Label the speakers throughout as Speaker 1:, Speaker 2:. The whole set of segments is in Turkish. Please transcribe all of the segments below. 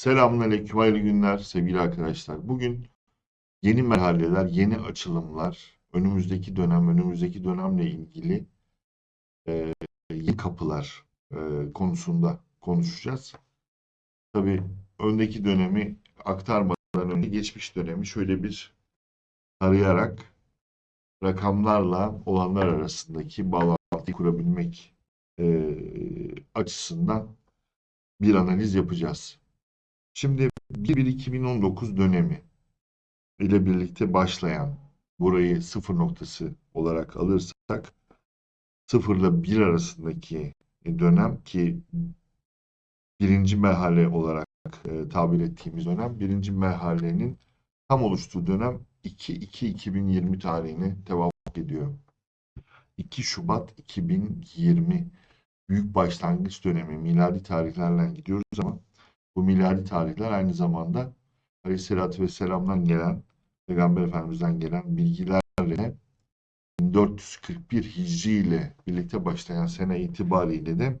Speaker 1: Selamünaleyküm, hayırlı günler sevgili arkadaşlar. Bugün yeni merhaleler, yeni açılımlar, önümüzdeki dönem, önümüzdeki dönemle ilgili e, yeni kapılar e, konusunda konuşacağız. Tabii öndeki dönemi aktarmadan önce geçmiş dönemi şöyle bir tarayarak rakamlarla olanlar arasındaki bağlantıyı kurabilmek e, açısından bir analiz yapacağız. Şimdi 1-1-2019 dönemi ile birlikte başlayan burayı sıfır noktası olarak alırsak sıfırla bir arasındaki dönem ki birinci merhale olarak e, tabir ettiğimiz dönem birinci merhalenin tam oluştuğu dönem 2-2-2020 tarihine tevafuk ediyor. 2 Şubat 2020 büyük başlangıç dönemi miladi tarihlerle gidiyoruz ama bu miladi tarihler aynı zamanda Aleyhisselatü Vesselam'dan gelen, Peygamber Efendimiz'den gelen bilgilerle 1441 Hicri ile birlikte başlayan sene itibariyle de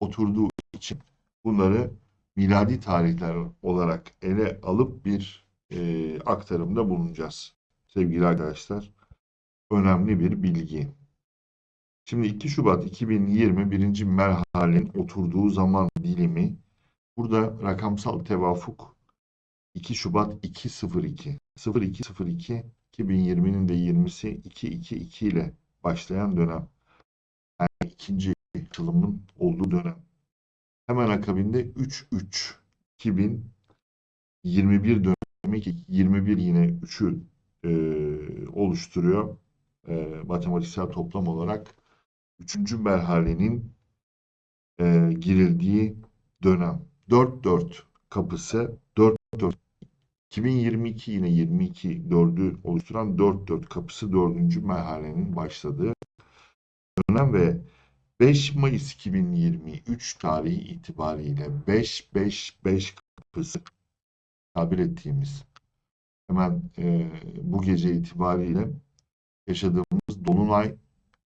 Speaker 1: oturduğu için bunları miladi tarihler olarak ele alıp bir e, aktarımda bulunacağız. Sevgili arkadaşlar, önemli bir bilgi. Şimdi 2 Şubat 2020 birinci merhalenin oturduğu zaman dilimi Burada rakamsal tevafuk 2 Şubat 202 0202 2020'nin de 20'si 222 ile başlayan dönem. Yani ikinci açılımın olduğu dönem. Hemen akabinde 33 2021 dönemi ki 21 yine 3'ü e, oluşturuyor. E, matematiksel toplam olarak 3. merhalenin e, girildiği dönem. 4-4 kapısı 4-4 2022 yine 22 4'ü oluşturan 4-4 kapısı 4. merhalenin başladığı dönem ve 5 Mayıs 2023 tarihi itibariyle 5-5-5 kapısı tabir ettiğimiz hemen e, bu gece itibariyle yaşadığımız Dolunay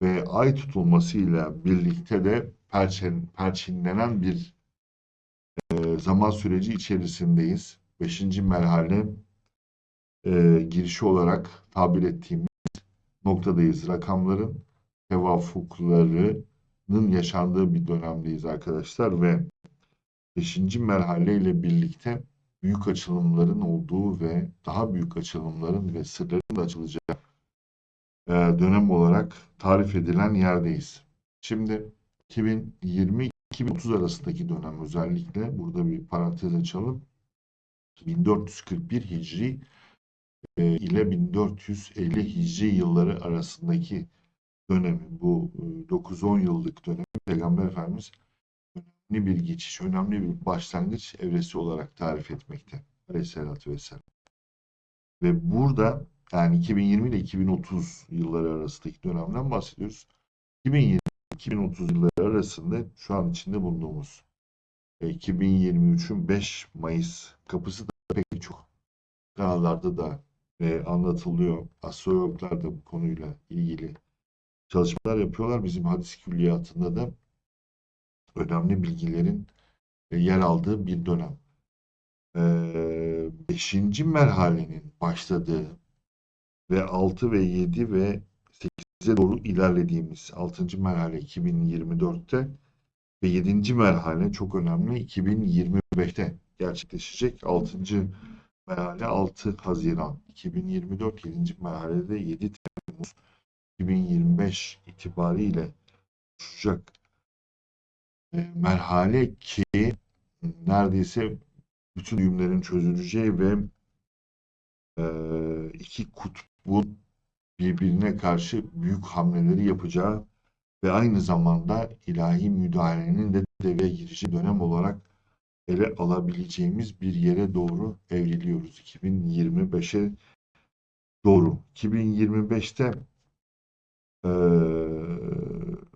Speaker 1: ve Ay tutulmasıyla birlikte de perçin, perçinlenen bir zaman süreci içerisindeyiz. Beşinci merhale e, girişi olarak tabir ettiğimiz noktadayız. Rakamların tevafuklarının yaşandığı bir dönemdeyiz arkadaşlar ve beşinci merhale ile birlikte büyük açılımların olduğu ve daha büyük açılımların ve sırların da açılacağı e, dönem olarak tarif edilen yerdeyiz. Şimdi 2020 2030 arasındaki dönem özellikle burada bir parantez açalım. 1441 Hicri e, ile 1450 Hicri yılları arasındaki dönemi bu 9-10 e, yıllık dönemi Peygamber Efendimiz önemli bir geçiş, önemli bir başlangıç evresi olarak tarif etmekte. Aleyhisselatü Vesselam. Ve burada yani 2020 ile 2030 yılları arasındaki dönemden bahsediyoruz. 2020 2030 yılları arasında şu an içinde bulunduğumuz 2023'ün e, 5 Mayıs kapısı da pek çok kanallarda da e, anlatılıyor. Astrologlar da bu konuyla ilgili çalışmalar yapıyorlar. Bizim hadis külliyatında da önemli bilgilerin e, yer aldığı bir dönem. Beşinci merhalenin başladığı ve 6 ve 7 ve bize doğru ilerlediğimiz 6. merhale 2024'te ve 7. merhale çok önemli 2025'te gerçekleşecek. 6. merhale 6 Haziran 2024 7. merhalede 7 Temmuz 2025 itibariyle oluşacak e, merhale ki neredeyse bütün düğümlerin çözüleceği ve e, iki kutbun birbirine karşı büyük hamleleri yapacağı ve aynı zamanda ilahi müdahalenin de devreye girişi dönem olarak ele alabileceğimiz bir yere doğru evriliyoruz. 2025'e doğru. 2025'te e,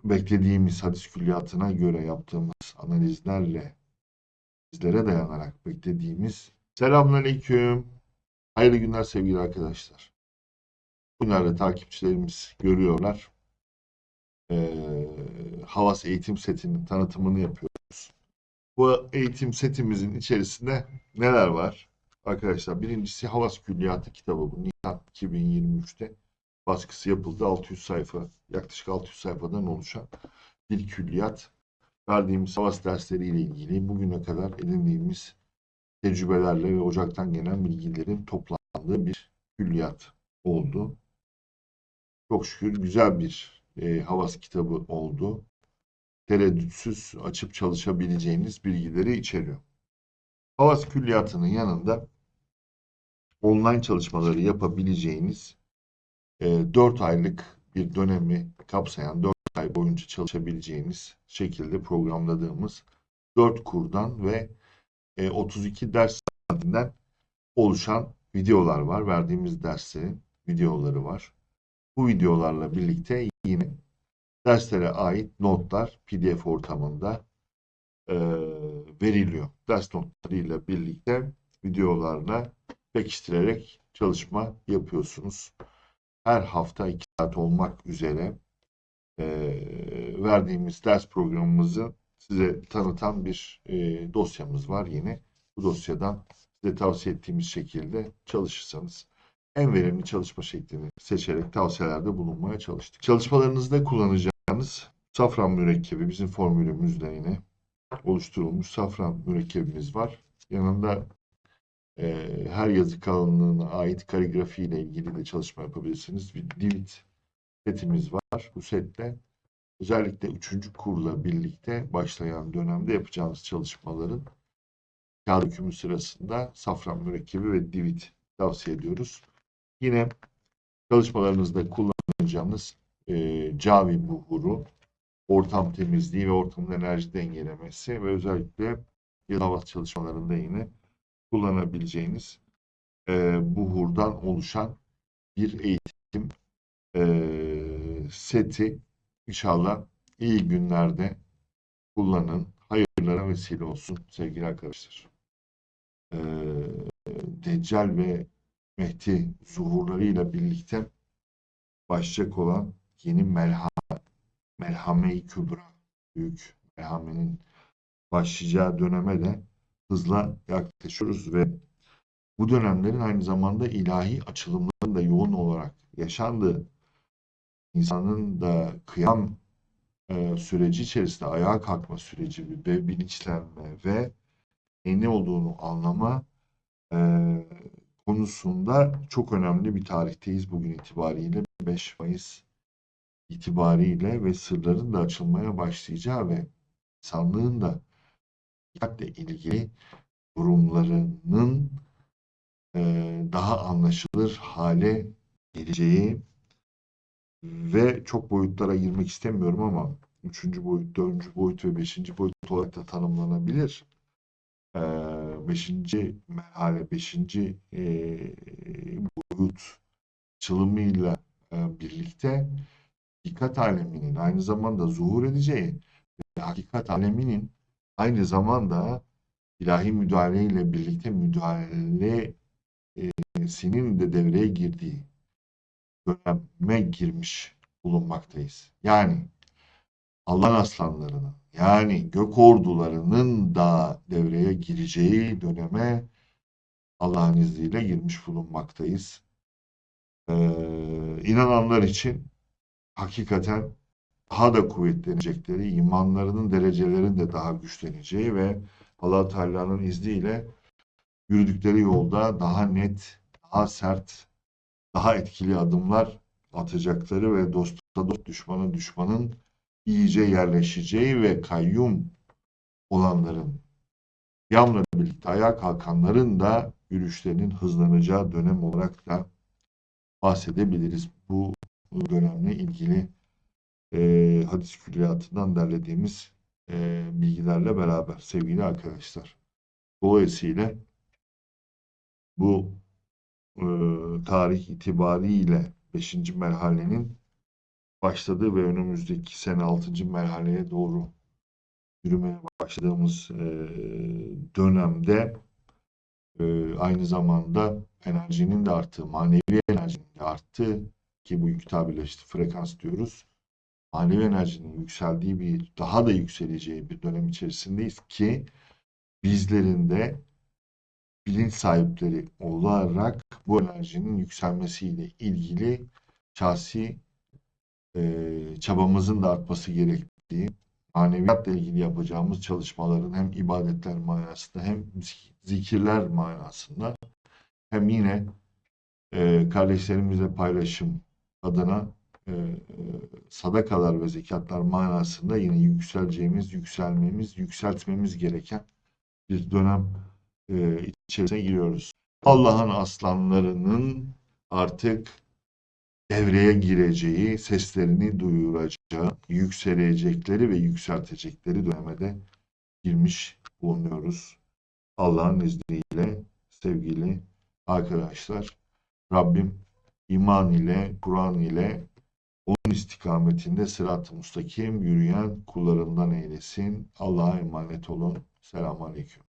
Speaker 1: beklediğimiz hadis külliyatına göre yaptığımız analizlerle bizlere dayanarak beklediğimiz Selamünaleyküm. Hayırlı günler sevgili arkadaşlar. Bunları takipçilerimiz görüyorlar. Ee, Havas eğitim setinin tanıtımını yapıyoruz. Bu eğitim setimizin içerisinde neler var? Arkadaşlar birincisi Havas Külliyatı kitabı bu. Nisan 2023'te baskısı yapıldı. 600 sayfa, yaklaşık 600 sayfadan oluşan bir külliyat. Verdiğimiz havas dersleriyle ilgili bugüne kadar edindiğimiz tecrübelerle ve ocaktan gelen bilgilerin toplandığı bir külliyat oldu. Çok şükür güzel bir e, havas kitabı oldu. Tereddütsüz açıp çalışabileceğiniz bilgileri içeriyor. Havas külliyatının yanında online çalışmaları yapabileceğiniz e, 4 aylık bir dönemi kapsayan 4 ay boyunca çalışabileceğiniz şekilde programladığımız 4 kurdan ve e, 32 ders saatinden oluşan videolar var. Verdiğimiz derslerin videoları var. Bu videolarla birlikte yine derslere ait notlar PDF ortamında e, veriliyor. Ders notlarıyla birlikte videolarla pekiştirerek çalışma yapıyorsunuz. Her hafta 2 saat olmak üzere e, verdiğimiz ders programımızı size tanıtan bir e, dosyamız var yine. Bu dosyadan size tavsiye ettiğimiz şekilde çalışırsanız en verimli çalışma şeklini seçerek tavsiyelerde bulunmaya çalıştık. Çalışmalarınızda kullanacağınız safran mürekkebi bizim formülümüzle yine oluşturulmuş safran mürekkebimiz var. Yanında e, her yazı kalınlığına ait kaligrafi ile ilgili de çalışma yapabilirsiniz. Bir divit setimiz var. Bu sette özellikle 3. kurla birlikte başlayan dönemde yapacağınız çalışmaların kağıt dökümü sırasında safran mürekkebi ve divit tavsiye ediyoruz. Yine çalışmalarınızda kullanacağınız e, Cavi buhuru, ortam temizliği ve ortamın enerji dengelemesi ve özellikle yılhava çalışmalarında yine kullanabileceğiniz e, buhurdan oluşan bir eğitim e, seti inşallah iyi günlerde kullanın. Hayırlara vesile olsun sevgili arkadaşlar. E, Deccal ve Mehdi zuhurlarıyla birlikte başlayacak olan yeni melhame, melhame-i kübra, büyük melhamenin başlayacağı döneme de hızla yaklaşıyoruz ve bu dönemlerin aynı zamanda ilahi açılımların da yoğun olarak yaşandığı, insanın da kıyam e, süreci içerisinde ayağa kalkma süreci ve bilinçlenme ve ne olduğunu anlama e, konusunda çok önemli bir tarihteyiz bugün itibariyle 5 Mayıs itibariyle ve sırların da açılmaya başlayacağı ve insanlığın da dikkatle ilgili durumlarının e, daha anlaşılır hale geleceği ve çok boyutlara girmek istemiyorum ama üçüncü boyut, dördüncü boyut ve beşinci boyut olarak da tanımlanabilir. Ee, beşinci merhale, beşinci e, boyut açılımıyla e, birlikte hakikat aleminin aynı zamanda zuhur edeceği ve hakikat aleminin aynı zamanda ilahi müdahale ile birlikte müdahalesinin de devreye girdiği döneme girmiş bulunmaktayız. Yani Allah'ın aslanlarının yani gök ordularının da devreye gireceği döneme Allah'ın izniyle girmiş bulunmaktayız. Ee, inananlar için hakikaten daha da kuvvetlenecekleri, imanlarının derecelerinin de daha güçleneceği ve allah Teala'nın izniyle yürüdükleri yolda daha net, daha sert, daha etkili adımlar atacakları ve dosta dost düşmanın düşmanın iyice yerleşeceği ve kayyum olanların yamla birlikte ayağa kalkanların da yürüyüşlerinin hızlanacağı dönem olarak da bahsedebiliriz. Bu dönemle ilgili e, hadis külliyatından derlediğimiz e, bilgilerle beraber sevgili arkadaşlar. Dolayısıyla bu e, tarih itibariyle 5. merhalenin başladığı ve önümüzdeki sene 6. merhaleye doğru yürümeye başladığımız e, dönemde e, aynı zamanda enerjinin de arttığı, manevi enerjinin de arttığı ki bu yük tabirle işte frekans diyoruz. Manevi enerjinin yükseldiği bir, daha da yükseleceği bir dönem içerisindeyiz ki bizlerin de bilinç sahipleri olarak bu enerjinin yükselmesiyle ilgili şahsi eee, çabamızın da artması gerektiği, maneviyatla ilgili yapacağımız çalışmaların hem ibadetler manasında hem zik- zikirler manasında hem yine eee kardeşlerimizle paylaşım adına eee, sadakalar ve zekatlar manasında yine yükseleceğimiz, yükselmemiz, yükseltmemiz gereken bir dönem eee, içerisine giriyoruz. Allah'ın aslanlarının artık devreye gireceği, seslerini duyuracağı, yükselecekleri ve yükseltecekleri döneme de girmiş bulunuyoruz. Allah'ın izniyle sevgili arkadaşlar, Rabbim iman ile, Kur'an ile onun istikametinde sırat-ı müstakim yürüyen kullarından eylesin. Allah'a emanet olun. Selamun Aleyküm.